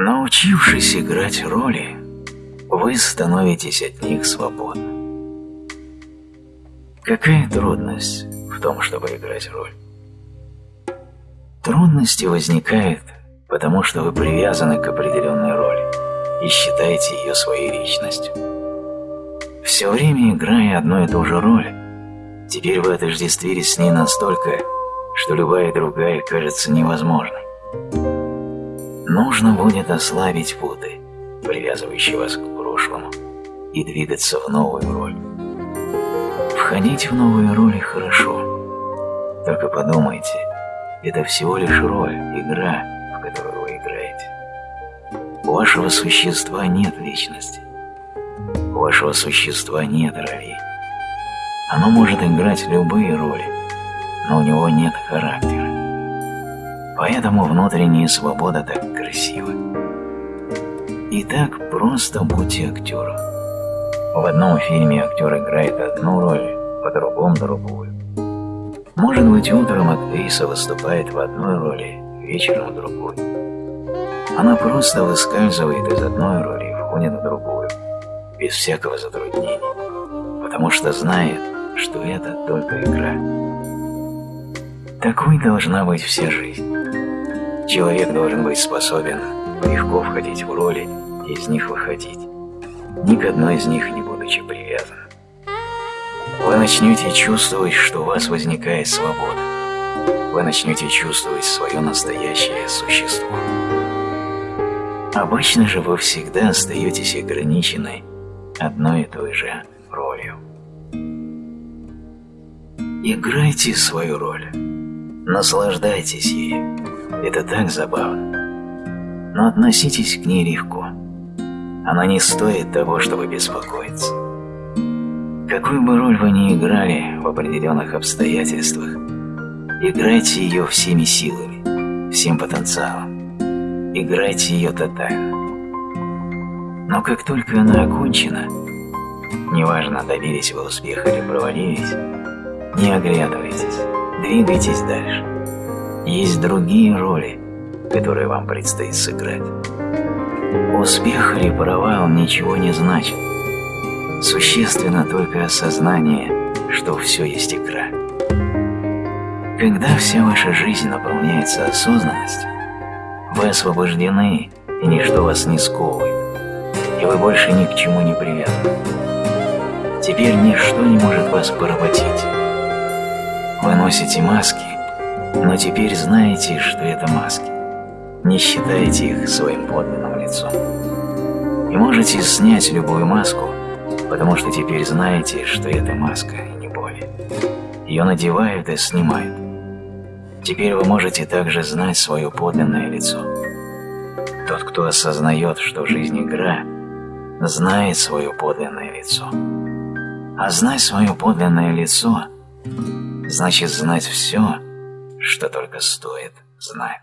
Научившись играть роли, вы становитесь от них свободны. Какая трудность в том, чтобы играть роль? Трудности возникают, потому что вы привязаны к определенной роли и считаете ее своей личностью. Все время играя одну и ту же роль, теперь вы отождествились с ней настолько, что любая другая кажется невозможной. Нужно будет ослабить путы, привязывающие вас к прошлому, и двигаться в новую роль. Входить в новые роли хорошо, только подумайте, это всего лишь роль, игра, в которую вы играете. У вашего существа нет личности. У вашего существа нет ролей. Оно может играть любые роли, но у него нет характера. Поэтому внутренняя свобода так красива. Итак, просто будьте актером. В одном фильме актер играет одну роль, по другому другую. Может быть, утром актриса выступает в одной роли, вечером в другой. Она просто выскальзывает из одной роли и входит в другую, без всякого затруднения, потому что знает, что это только игра. Такой должна быть вся жизнь. Человек должен быть способен легко входить в роли и из них выходить, ни к одной из них не будучи привязан. Вы начнете чувствовать, что у вас возникает свобода. Вы начнете чувствовать свое настоящее существо. Обычно же вы всегда остаетесь ограничены одной и той же ролью. Играйте свою роль. Наслаждайтесь ею. Это так забавно. Но относитесь к ней легко. Она не стоит того, чтобы беспокоиться. Какую бы роль вы ни играли в определенных обстоятельствах, играйте ее всеми силами, всем потенциалом. Играйте ее тотально. Но как только она окончена, неважно, добились вы успеха или провалились, не оглядывайтесь, двигайтесь дальше. Есть другие роли, которые вам предстоит сыграть. Успех или провал ничего не значит. Существенно только осознание, что все есть игра. Когда вся ваша жизнь наполняется осознанностью, вы освобождены, и ничто вас не сковывает, и вы больше ни к чему не привязаны. Теперь ничто не может вас поработить. Носите маски, но теперь знаете, что это маски. Не считаете их своим подлинным лицом. И можете снять любую маску, потому что теперь знаете, что это маска, и не более. Ее надевают и снимают. Теперь вы можете также знать свое подлинное лицо. Тот, кто осознает, что жизнь игра, знает свое подлинное лицо. А знать свое подлинное лицо значит знать все, что только стоит знать.